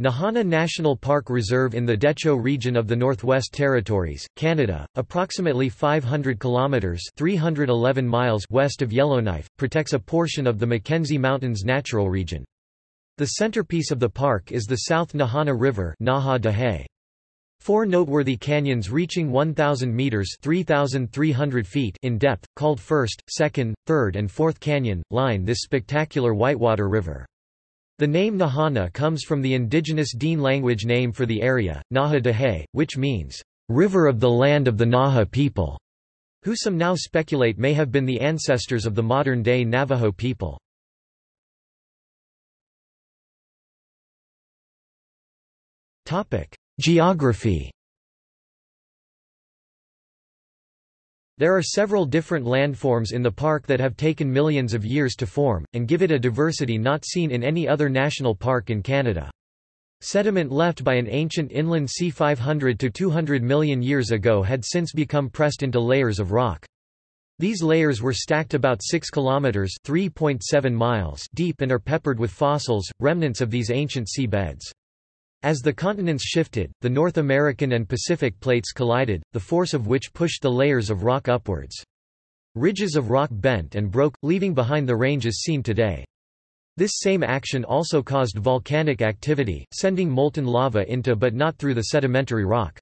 Nahanni National Park Reserve in the Dehcho region of the Northwest Territories, Canada, approximately 500 kilometers (311 miles) west of Yellowknife, protects a portion of the Mackenzie Mountains natural region. The centerpiece of the park is the South Nahanni River Naha Dahe. Four noteworthy canyons reaching 1,000 meters (3,300 feet) in depth, called First, Second, Third and Fourth Canyon, line this spectacular whitewater river. The name Nahanni comes from the indigenous Dene language name for the area, Naha Dahe, which means, "...river of the land of the Naha people", who some now speculate may have been the ancestors of the modern-day Navajo people. Geography There are several different landforms in the park that have taken millions of years to form, and give it a diversity not seen in any other national park in Canada. Sediment left by an ancient inland sea 500 to 200 million years ago had since become pressed into layers of rock. These layers were stacked about 6 kilometers (3.7 miles) deep and are peppered with fossils, remnants of these ancient sea beds. As the continents shifted, the North American and Pacific plates collided, the force of which pushed the layers of rock upwards. Ridges of rock bent and broke, leaving behind the ranges seen today. This same action also caused volcanic activity, sending molten lava into but not through the sedimentary rock.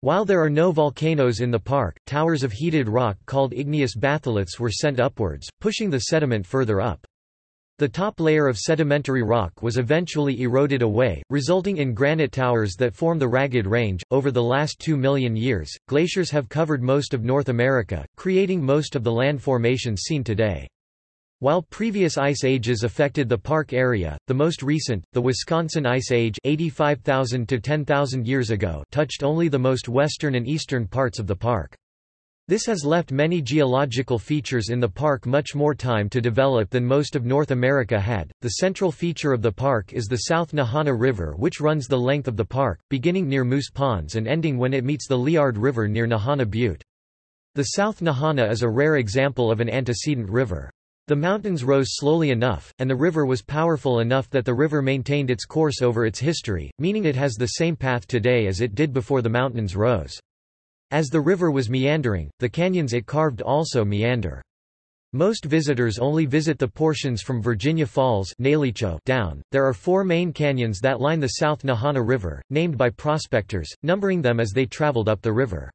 While there are no volcanoes in the park, towers of heated rock called igneous batholiths were sent upwards, pushing the sediment further up. The top layer of sedimentary rock was eventually eroded away, resulting in granite towers that form the Ragged Range. Over the last two million years, glaciers have covered most of North America, creating most of the land formations seen today. While previous ice ages affected the park area, the most recent, the Wisconsin Ice Age 85,000 to 10,000 years ago touched only the most western and eastern parts of the park. This has left many geological features in the park much more time to develop than most of North America had. The central feature of the park is the South Nahanni River, which runs the length of the park, beginning near Moose Ponds and ending when it meets the Liard River near Nahanni Butte. The South Nahanni is a rare example of an antecedent river. The mountains rose slowly enough, and the river was powerful enough that the river maintained its course over its history, meaning it has the same path today as it did before the mountains rose. As the river was meandering, the canyons it carved also meander. Most visitors only visit the portions from Virginia Falls down. There are four main canyons that line the South Nahanni River, named by prospectors, numbering them as they traveled up the river.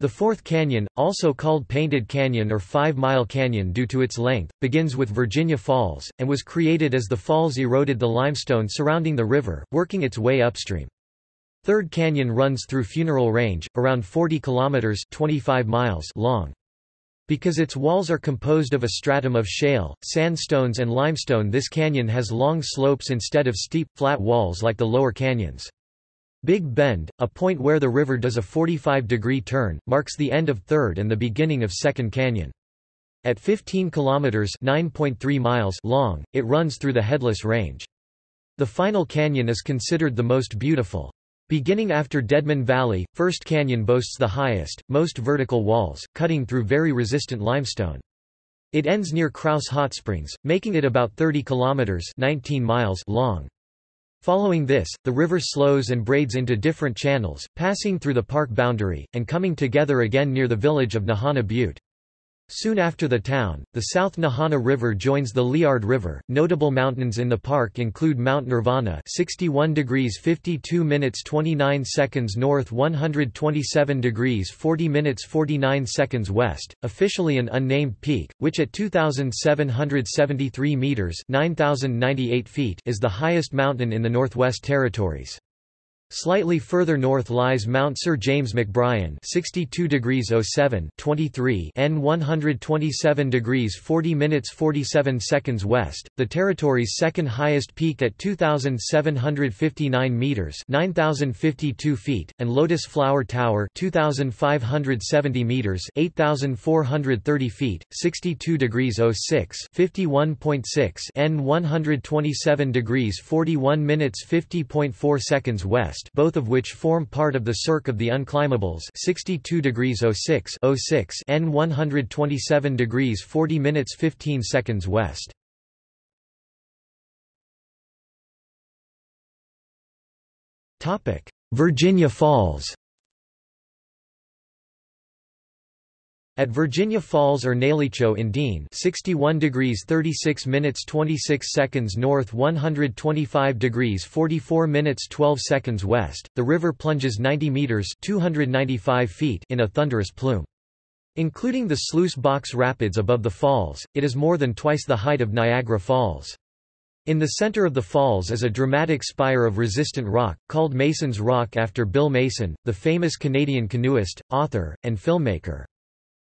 The fourth canyon, also called Painted Canyon or Five Mile Canyon due to its length, begins with Virginia Falls, and was created as the falls eroded the limestone surrounding the river, working its way upstream. Third Canyon runs through Funeral Range, around 40 kilometers (25 miles) long. Because its walls are composed of a stratum of shale, sandstones and limestone this canyon has long slopes instead of steep, flat walls like the lower canyons. Big Bend, a point where the river does a 45-degree turn, marks the end of Third and the beginning of Second Canyon. At 15 kilometers (9.3 miles) long, it runs through the Headless Range. The final canyon is considered the most beautiful. Beginning after Deadman Valley, First Canyon boasts the highest, most vertical walls, cutting through very resistant limestone. It ends near Kraus Hot Springs, making it about 30 kilometers 19 miles long. Following this, the river slows and braids into different channels, passing through the park boundary, and coming together again near the village of Nahanni Butte. Soon after the town, the South Nahanni River joins the Liard River. Notable mountains in the park include Mount Nirvana, 61 degrees 52 minutes 29 seconds north, 127 degrees 40 minutes 49 seconds west, officially an unnamed peak, which at 2773 meters, 9098 feet, is the highest mountain in the Northwest Territories. Slightly further north lies Mount Sir James McBrien 62 degrees 07 23 N 127 degrees 40 minutes 47 seconds west, the territory's second highest peak at 2,759 meters 9,052 feet, and Lotus Flower Tower 2,570 meters 8,430 feet, 62 degrees 06 51.6 N 127 degrees 41 minutes 50.4 seconds west west both of which form part of the Cirque of the Unclimbables 62 degrees 06 06 N 127 degrees 40 minutes 15 seconds west. Virginia Falls At Virginia Falls or Neligho in Dean 61 degrees 36 minutes 26 seconds north 125 degrees 44 minutes 12 seconds west, the river plunges 90 meters 295 feet in a thunderous plume. Including the Sluice Box Rapids above the falls, it is more than twice the height of Niagara Falls. In the center of the falls is a dramatic spire of resistant rock, called Mason's Rock after Bill Mason, the famous Canadian canoeist, author, and filmmaker.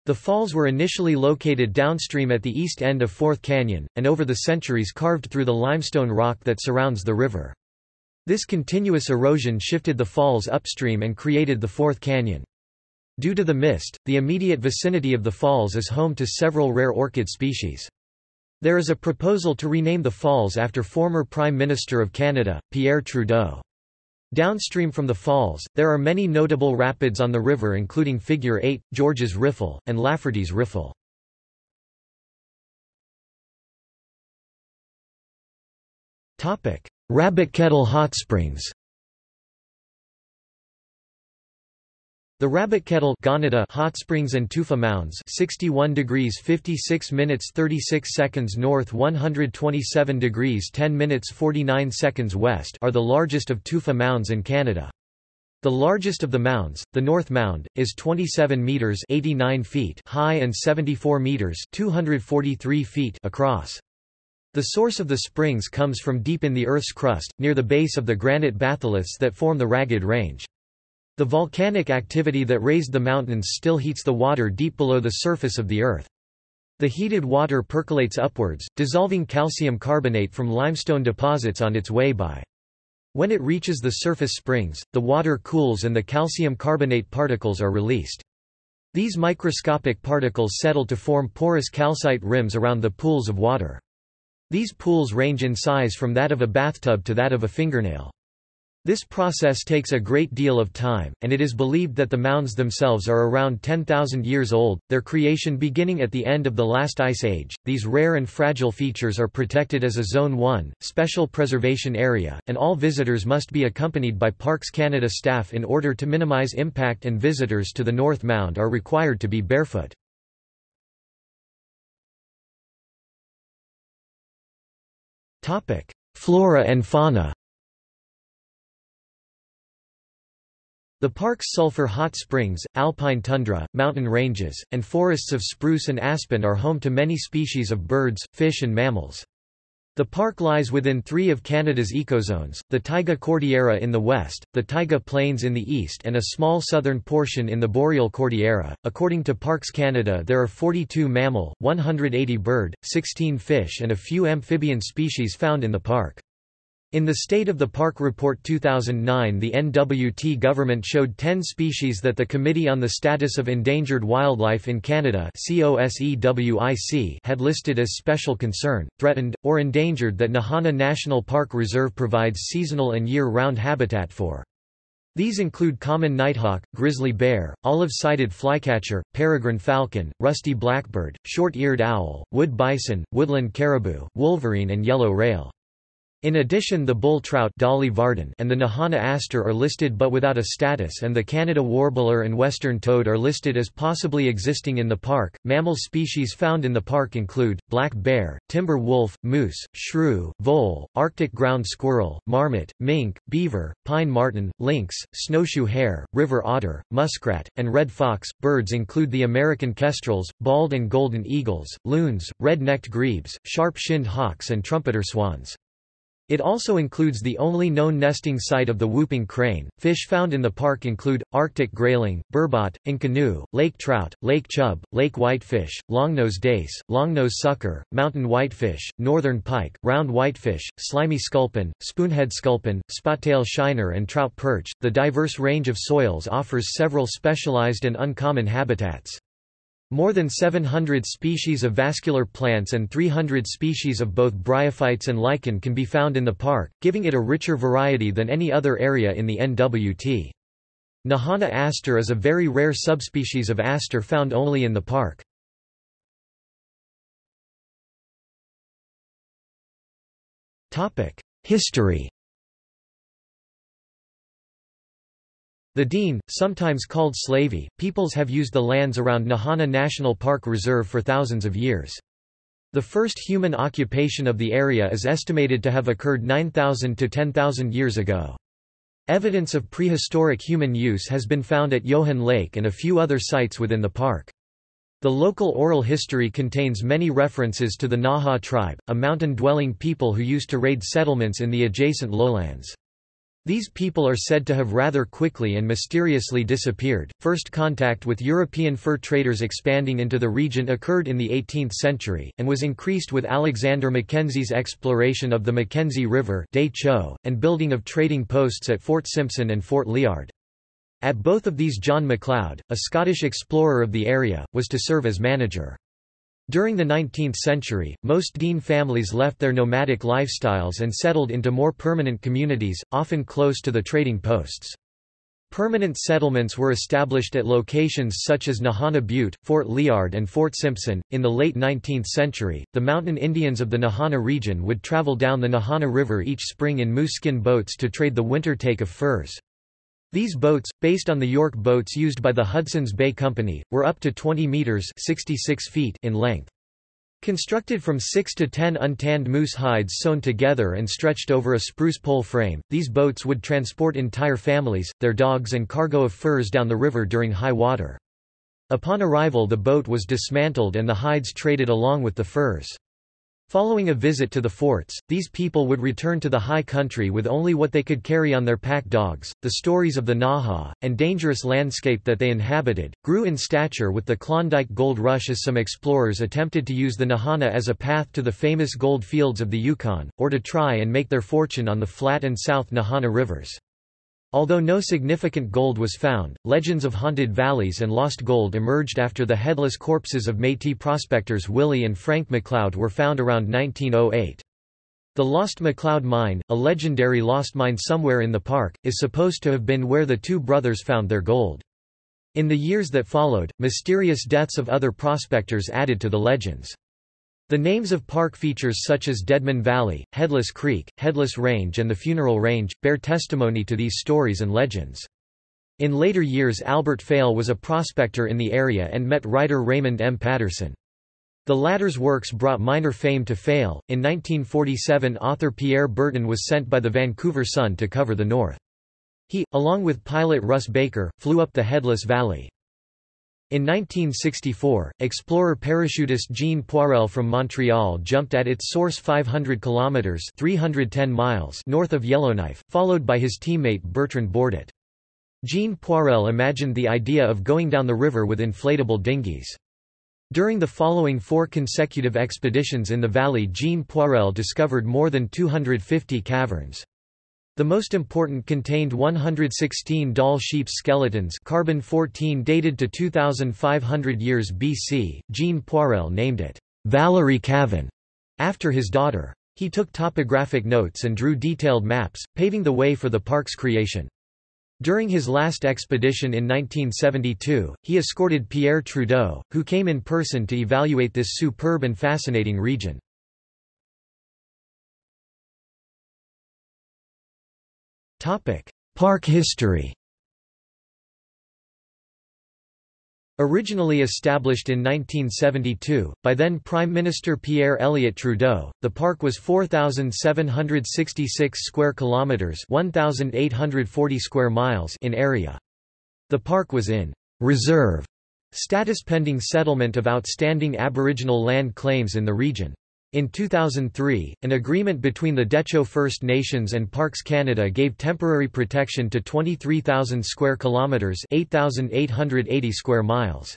The falls were initially located downstream at the east end of Fourth Canyon, and over the centuries carved through the limestone rock that surrounds the river. This continuous erosion shifted the falls upstream and created the Fourth Canyon. Due to the mist, the immediate vicinity of the falls is home to several rare orchid species. There is a proposal to rename the falls after former Prime Minister of Canada, Pierre Trudeau. Downstream from the falls, there are many notable rapids on the river including Figure 8, George's Riffle, and Lafferty's Riffle. Rabbit Kettle Hot Springs The Rabbit Kettle hot springs and tufa mounds 61 degrees 56 minutes 36 seconds north 127 degrees 10 minutes 49 seconds west are the largest of tufa mounds in Canada. The largest of the mounds, the North Mound, is 27 meters 89 feet high and 74 meters 243 feet across. The source of the springs comes from deep in the Earth's crust, near the base of the granite batholiths that form the Ragged Range. The volcanic activity that raised the mountains still heats the water deep below the surface of the Earth. The heated water percolates upwards, dissolving calcium carbonate from limestone deposits on its way by. When it reaches the surface springs, the water cools and the calcium carbonate particles are released. These microscopic particles settle to form porous calcite rims around the pools of water. These pools range in size from that of a bathtub to that of a fingernail. This process takes a great deal of time, and it is believed that the mounds themselves are around 10,000 years old, their creation beginning at the end of the last ice age. These rare and fragile features are protected as a Zone 1, special preservation area, and all visitors must be accompanied by Parks Canada staff in order to minimize impact and visitors to the North Mound are required to be barefoot. Flora and fauna The park's sulfur hot springs, alpine tundra, mountain ranges, and forests of spruce and aspen are home to many species of birds, fish and mammals. The park lies within three of Canada's ecozones, the Taiga Cordillera in the west, the Taiga Plains in the east and a small southern portion in the Boreal Cordillera. According to Parks Canada there are 42 mammal, 180 bird, 16 fish and a few amphibian species found in the park. In the State of the Park Report 2009 the NWT government showed 10 species that the Committee on the Status of Endangered Wildlife in Canada had listed as special concern, threatened, or endangered that Nahanni National Park Reserve provides seasonal and year-round habitat for. These include common nighthawk, grizzly bear, olive-sided flycatcher, peregrine falcon, rusty blackbird, short-eared owl, wood bison, woodland caribou, wolverine and yellow rail. In addition the bull trout Dolly Varden and the Nahanni aster are listed but without a status and the Canada warbler and western toad are listed as possibly existing in the park. Mammal species found in the park include, black bear, timber wolf, moose, shrew, vole, arctic ground squirrel, marmot, mink, beaver, pine marten, lynx, snowshoe hare, river otter, muskrat, and red fox. Birds include the American kestrels, bald and golden eagles, loons, red-necked grebes, sharp-shinned hawks and trumpeter swans. It also includes the only known nesting site of the whooping crane. Fish found in the park include Arctic grayling, burbot, inconnu, lake trout, lake chub, lake whitefish, longnose dace, longnose sucker, mountain whitefish, northern pike, round whitefish, slimy sculpin, spoonhead sculpin, spottail shiner, and trout perch. The diverse range of soils offers several specialized and uncommon habitats. More than 700 species of vascular plants and 300 species of both bryophytes and lichen can be found in the park, giving it a richer variety than any other area in the NWT. Nahanni aster is a very rare subspecies of aster found only in the park. History The Dene, sometimes called Slavey, peoples have used the lands around Nahanni National Park Reserve for thousands of years. The first human occupation of the area is estimated to have occurred 9,000 to 10,000 years ago. Evidence of prehistoric human use has been found at Johan Lake and a few other sites within the park. The local oral history contains many references to the Naha tribe, a mountain-dwelling people who used to raid settlements in the adjacent lowlands. These people are said to have rather quickly and mysteriously disappeared. First contact with European fur traders expanding into the region occurred in the 18th century, and was increased with Alexander Mackenzie's exploration of the Mackenzie River and building of trading posts at Fort Simpson and Fort Liard. At both of these John MacLeod, a Scottish explorer of the area, was to serve as manager. During the 19th century, most Dene families left their nomadic lifestyles and settled into more permanent communities, often close to the trading posts. Permanent settlements were established at locations such as Nahanni Butte, Fort Liard, and Fort Simpson. In the late 19th century, the mountain Indians of the Nahanni region would travel down the Nahanni River each spring in moose skin boats to trade the winter take of furs. These boats, based on the York boats used by the Hudson's Bay Company, were up to 20 metres 66 feet in length. Constructed from 6 to 10 untanned moose hides sewn together and stretched over a spruce pole frame, these boats would transport entire families, their dogs and cargo of furs down the river during high water. Upon arrival the boat was dismantled and the hides traded along with the furs. Following a visit to the forts, these people would return to the high country with only what they could carry on their pack dogs. The stories of the Naha, and dangerous landscape that they inhabited, grew in stature with the Klondike Gold Rush as some explorers attempted to use the Nahanni as a path to the famous gold fields of the Yukon, or to try and make their fortune on the Flat and South Nahanni rivers. Although no significant gold was found, legends of haunted valleys and lost gold emerged after the headless corpses of Métis prospectors Willie and Frank McLeod were found around 1908. The Lost McLeod Mine, a legendary lost mine somewhere in the park, is supposed to have been where the two brothers found their gold. In the years that followed, mysterious deaths of other prospectors added to the legends. The names of park features such as Deadman Valley, Headless Creek, Headless Range and the Funeral Range, bear testimony to these stories and legends. In later years Albert Faile was a prospector in the area and met writer Raymond M. Patterson. The latter's works brought minor fame to Faile. In 1947 author Pierre Berton was sent by the Vancouver Sun to cover the North. He, along with pilot Russ Baker, flew up the Headless Valley. In 1964, explorer parachutist Jean Poirel from Montreal jumped at its source 500 kilometers (310 miles) north of Yellowknife, followed by his teammate Bertrand Bordet. Jean Poirel imagined the idea of going down the river with inflatable dinghies. During the following four consecutive expeditions in the valley Jean Poirel discovered more than 250 caverns. The most important contained 116 Dall sheep skeletons carbon 14 dated to 2500 years BC. Jean Poirel named it Valerie Cavern after his daughter. He took topographic notes and drew detailed maps, paving the way for the park's creation. During his last expedition in 1972, he escorted Pierre Trudeau, who came in person to evaluate this superb and fascinating region. Park history Originally established in 1972, by then Prime Minister Pierre Elliott Trudeau, the park was 4766 square kilometers, 1840 square miles in area. The park was in reserve status pending settlement of outstanding Aboriginal land claims in the region. In 2003, an agreement between the Dehcho First Nations and Parks Canada gave temporary protection to 23,000 square kilometers, 8,880 square miles.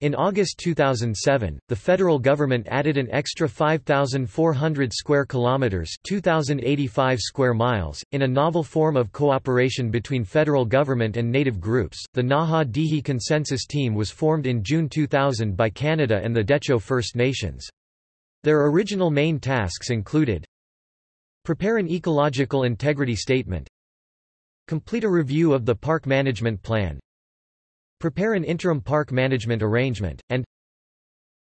In August 2007, the federal government added an extra 5,400 square kilometers, 2,085 square miles, in a novel form of cooperation between federal government and native groups. The Naha Dihi Consensus Team was formed in June 2000 by Canada and the Dehcho First Nations. Their original main tasks included Prepare an ecological integrity statement Complete a review of the park management plan Prepare an interim park management arrangement, and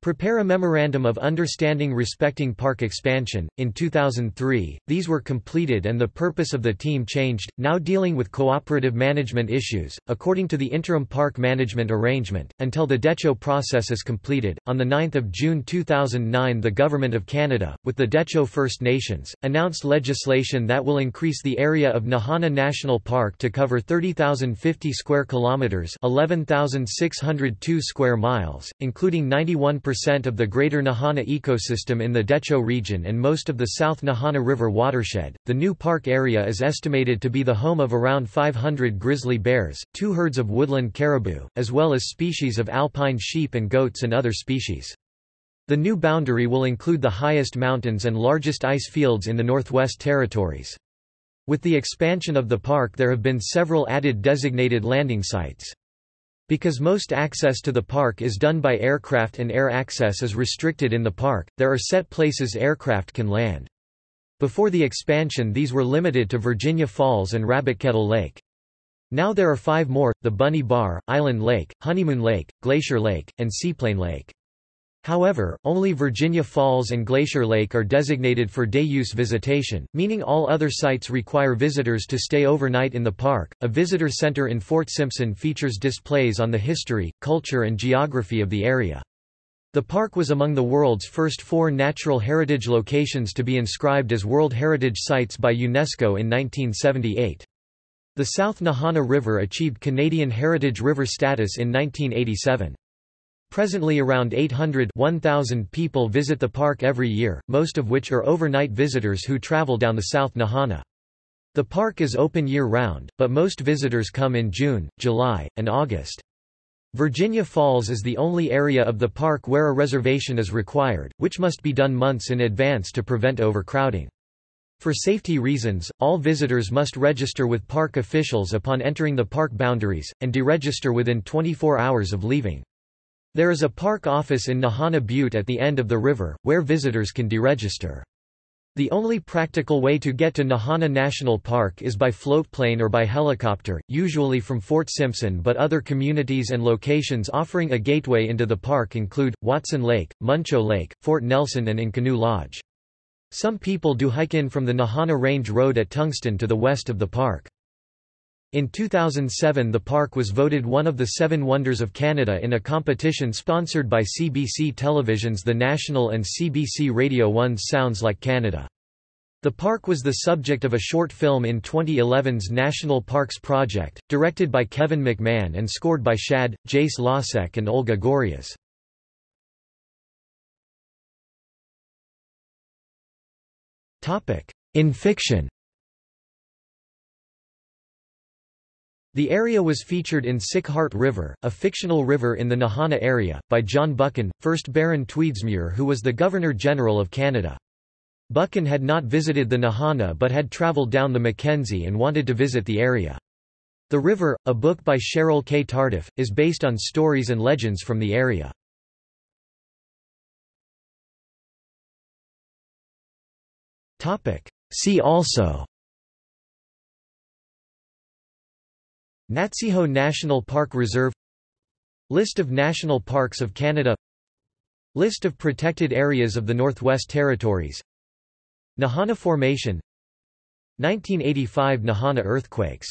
Prepare a Memorandum of Understanding respecting park expansion. In 2003, these were completed and the purpose of the team changed, now dealing with cooperative management issues, according to the interim park management arrangement, until the Dehcho process is completed. On 9 June 2009, the Government of Canada, with the Dehcho First Nations, announced legislation that will increase the area of Nahanni National Park to cover 30,050 square kilometres 11,602 square miles, including 91 percent of the Greater Nahanni ecosystem in the Dehcho region and most of the South Nahanni River watershed. The new park area is estimated to be the home of around 500 grizzly bears, two herds of woodland caribou, as well as species of alpine sheep and goats and other species. The new boundary will include the highest mountains and largest ice fields in the Northwest Territories. With the expansion of the park there have been several added designated landing sites. Because most access to the park is done by aircraft and air access is restricted in the park, there are set places aircraft can land. Before the expansion these were limited to Virginia Falls and Rabbit Kettle Lake. Now there are five more, the Bunny Bar, Island Lake, Honeymoon Lake, Glacier Lake, and Seaplane Lake. However, only Virginia Falls and Glacier Lake are designated for day-use visitation, meaning all other sites require visitors to stay overnight in the park. A visitor center in Fort Simpson features displays on the history, culture, and geography of the area. The park was among the world's first four natural heritage locations to be inscribed as World Heritage Sites by UNESCO in 1978. The South Nahanni River achieved Canadian Heritage River status in 1987. Presently around 800 1,000 people visit the park every year, most of which are overnight visitors who travel down the South Nahanni. The park is open year-round, but most visitors come in June, July, and August. Virginia Falls is the only area of the park where a reservation is required, which must be done months in advance to prevent overcrowding. For safety reasons, all visitors must register with park officials upon entering the park boundaries, and deregister within 24 hours of leaving. There is a park office in Nahanni Butte at the end of the river, where visitors can deregister. The only practical way to get to Nahanni National Park is by floatplane or by helicopter, usually from Fort Simpson but other communities and locations offering a gateway into the park include, Watson Lake, Muncho Lake, Fort Nelson and Inconnu Lodge. Some people do hike in from the Nahanni Range Road at Tungsten to the west of the park. In 2007 the park was voted one of the Seven Wonders of Canada in a competition sponsored by CBC Television's The National and CBC Radio 1's Sounds Like Canada. The park was the subject of a short film in 2011's National Parks Project, directed by Kevin McMahon and scored by Shad, Jace Lasek and Olga Goreas. In fiction The area was featured in Sick Heart River, a fictional river in the Nahanni area, by John Buchan, 1st Baron Tweedsmuir who was the Governor-General of Canada. Buchan had not visited the Nahanni but had travelled down the Mackenzie and wanted to visit the area. The River, a book by Cheryl K. Tardif, is based on stories and legends from the area. See also Natsiho National Park Reserve List of national parks of Canada List of protected areas of the Northwest Territories Nahanni Formation 1985 Nahanni earthquakes